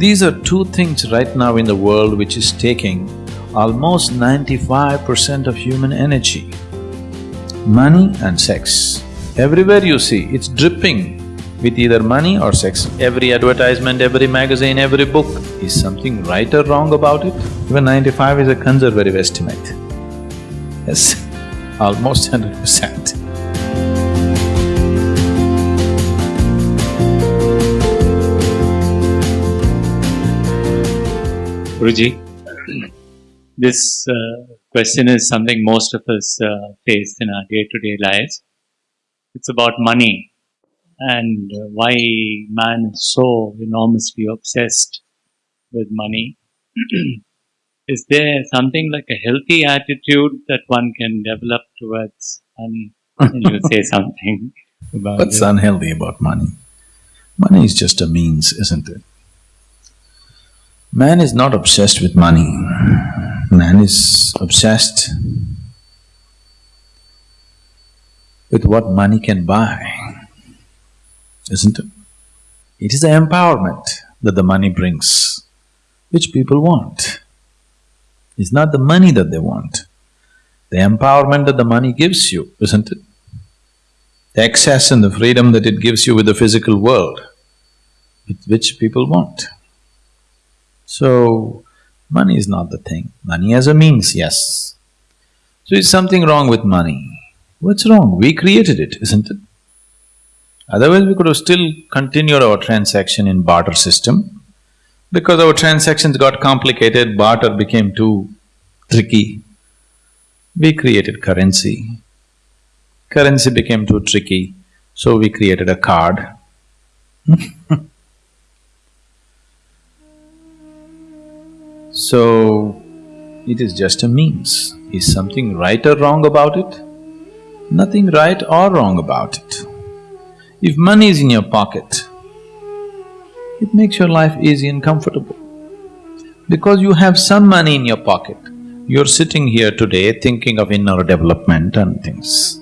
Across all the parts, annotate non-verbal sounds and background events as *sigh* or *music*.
These are two things right now in the world which is taking almost ninety-five percent of human energy. Money and sex. Everywhere you see, it's dripping with either money or sex. Every advertisement, every magazine, every book. Is something right or wrong about it? Even ninety-five is a conservative estimate. Yes, *laughs* almost hundred percent. Guruji, this uh, question is something most of us uh, face in our day-to-day lives. It's about money and uh, why man is so enormously obsessed with money. *clears throat* is there something like a healthy attitude that one can develop towards money? Can you say something *laughs* about What's it? unhealthy about money? Money is just a means, isn't it? Man is not obsessed with money. Man is obsessed with what money can buy, isn't it? It is the empowerment that the money brings, which people want. It's not the money that they want, the empowerment that the money gives you, isn't it? the excess and the freedom that it gives you with the physical world, which people want. So, money is not the thing. Money as a means, yes. So is something wrong with money? What's wrong? We created it, isn't it? Otherwise we could have still continued our transaction in barter system. Because our transactions got complicated, barter became too tricky. We created currency. Currency became too tricky, so we created a card. *laughs* so, it is just a means. Is something right or wrong about it? Nothing right or wrong about it. If money is in your pocket, it makes your life easy and comfortable. Because you have some money in your pocket, you're sitting here today thinking of inner development and things.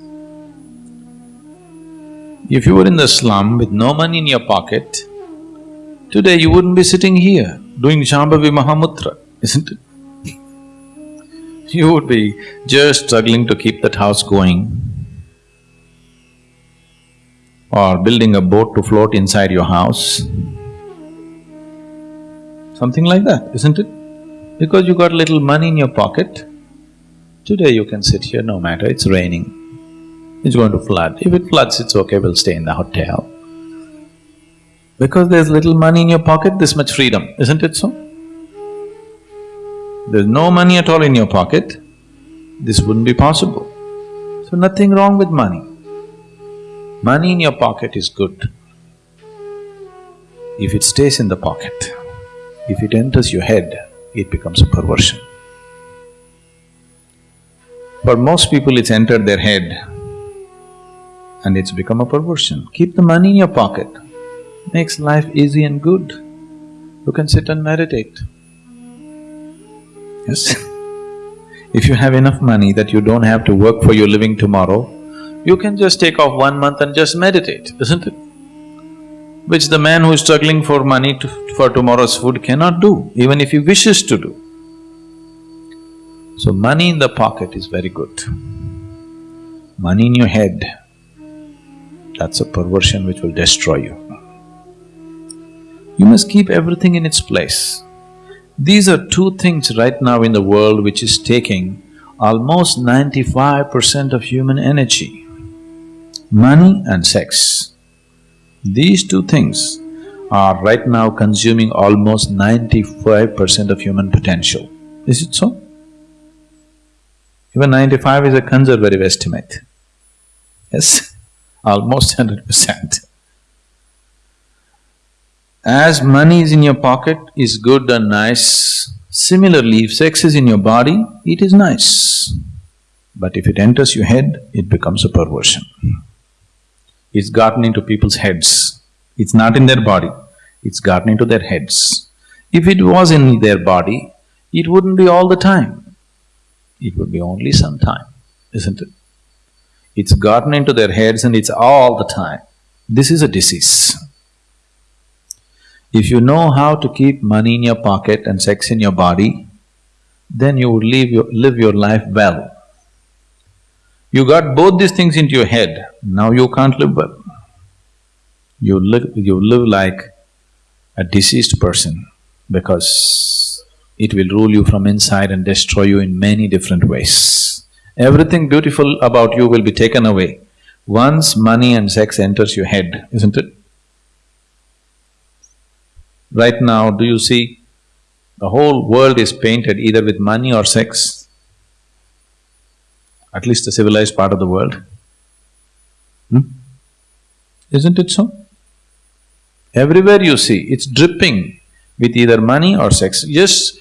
If you were in the slum with no money in your pocket, today you wouldn't be sitting here doing Shambhavi Mahamudra, isn't it? You would be just struggling to keep that house going or building a boat to float inside your house. Something like that, isn't it? Because you got little money in your pocket, today you can sit here no matter it's raining, it's going to flood. If it floods, it's okay, we'll stay in the hotel. Because there's little money in your pocket, this much freedom, isn't it so? There's no money at all in your pocket, this wouldn't be possible. So nothing wrong with money. Money in your pocket is good. If it stays in the pocket, if it enters your head, it becomes a perversion. For most people, it's entered their head and it's become a perversion. Keep the money in your pocket, makes life easy and good. You can sit and meditate. Yes *laughs* If you have enough money that you don't have to work for your living tomorrow, you can just take off one month and just meditate, isn't it? Which the man who is struggling for money to, for tomorrow's food cannot do, even if he wishes to do. So money in the pocket is very good. Money in your head, that's a perversion which will destroy you. You must keep everything in its place. These are two things right now in the world which is taking almost ninety-five percent of human energy. Money and sex. These two things are right now consuming almost ninety-five percent of human potential. Is it so? Even ninety-five is a conservative estimate. Yes, *laughs* almost hundred percent. As money is in your pocket is good and nice, similarly if sex is in your body, it is nice. But if it enters your head, it becomes a perversion. It's gotten into people's heads. It's not in their body, it's gotten into their heads. If it was in their body, it wouldn't be all the time. It would be only some time, isn't it? It's gotten into their heads and it's all the time. This is a disease. If you know how to keep money in your pocket and sex in your body, then you would live your, live your life well. You got both these things into your head, now you can't live well. You live… you live like a deceased person because it will rule you from inside and destroy you in many different ways. Everything beautiful about you will be taken away once money and sex enters your head, isn't it? Right now, do you see the whole world is painted either with money or sex? At least the civilized part of the world. Hmm? Isn't it so? Everywhere you see, it's dripping with either money or sex. Just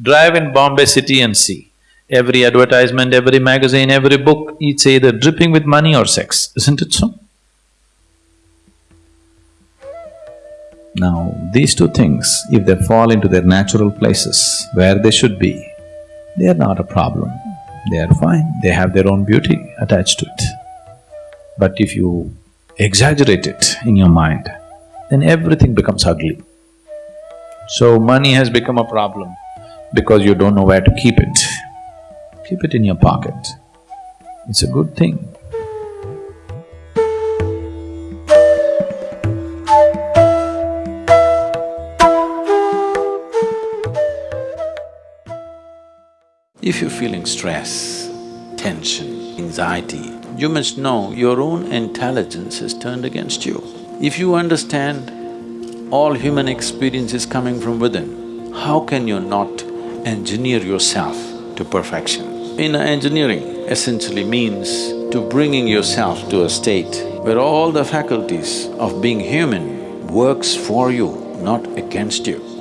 drive in Bombay city and see. Every advertisement, every magazine, every book, it's either dripping with money or sex, isn't it so? Now, these two things, if they fall into their natural places where they should be, they are not a problem. They are fine, they have their own beauty attached to it. But if you exaggerate it in your mind, then everything becomes ugly. So money has become a problem because you don't know where to keep it. Keep it in your pocket. It's a good thing. If you're feeling stress, tension, anxiety, you must know your own intelligence is turned against you. If you understand all human experience is coming from within, how can you not engineer yourself to perfection? In engineering essentially means to bringing yourself to a state where all the faculties of being human works for you, not against you.